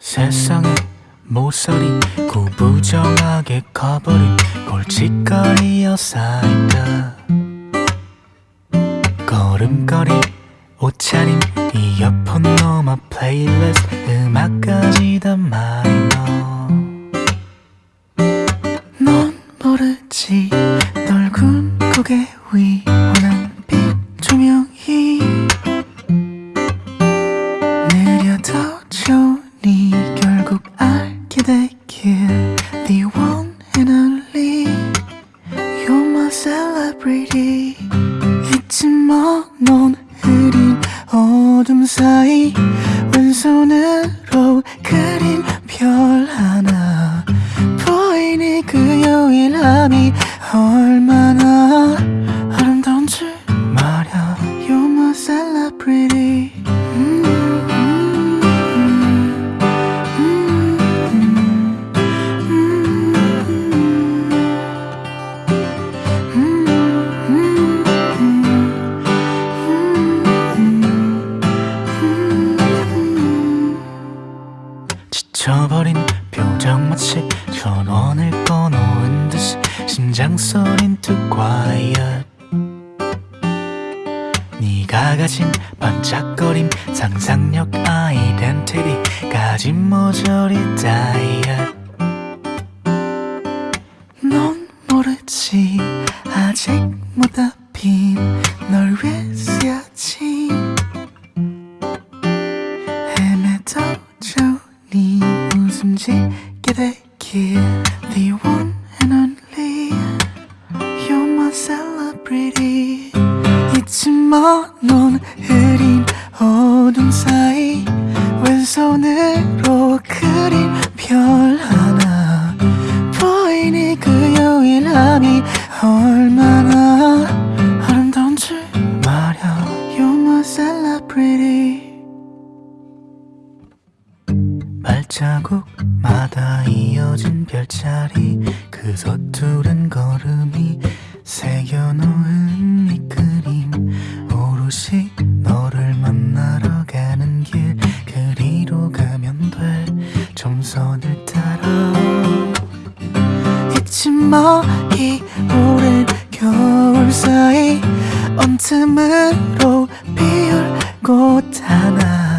세상의 모서리 구부정하게 커버린 골칫거리여 쌓인다. 걸음걸이 옷차림 이어폰 넘어 플레이리스트 음악까지 다 마이너. 넌 모르지 떨군 고개 위 되길 The one and only You're my celebrity 잊지 마넌 흐린 어둠 사이 왼손으로 그린 별 하나 보이니 그 유일함이 얼마나 아름다운 줄 말야 You're my celebrity 지쳐버린 표정 마치 전원을 꺼놓은 듯이 심장 소린 too quiet 네가 가진 반짝거림 상상력 아이덴티티까지 모조리 다이엇 넌 모르지. 아직 못 답힌 널 위해 쓰여진 웃음 짓게 되길 The one and only You're my celebrity 잊지 마넌 흐린 발자국마다 이어진 별자리 그 서투른 걸음이 새겨놓은 밑그림. 오롯이 너를 만나러 가는 길 그리로 가면 돼 점선을 따라. 잊지 마 이 오랜 겨울 사이. 언 틈으로 피울 꽃 하나.